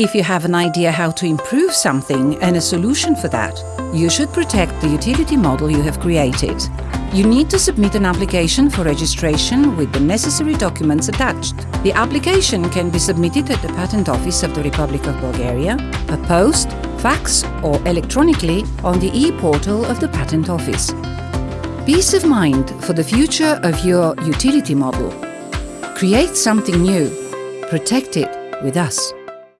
If you have an idea how to improve something and a solution for that, you should protect the utility model you have created. You need to submit an application for registration with the necessary documents attached. The application can be submitted at the Patent Office of the Republic of Bulgaria, per post, fax or electronically on the e-portal of the Patent Office. Peace of mind for the future of your utility model. Create something new. Protect it with us.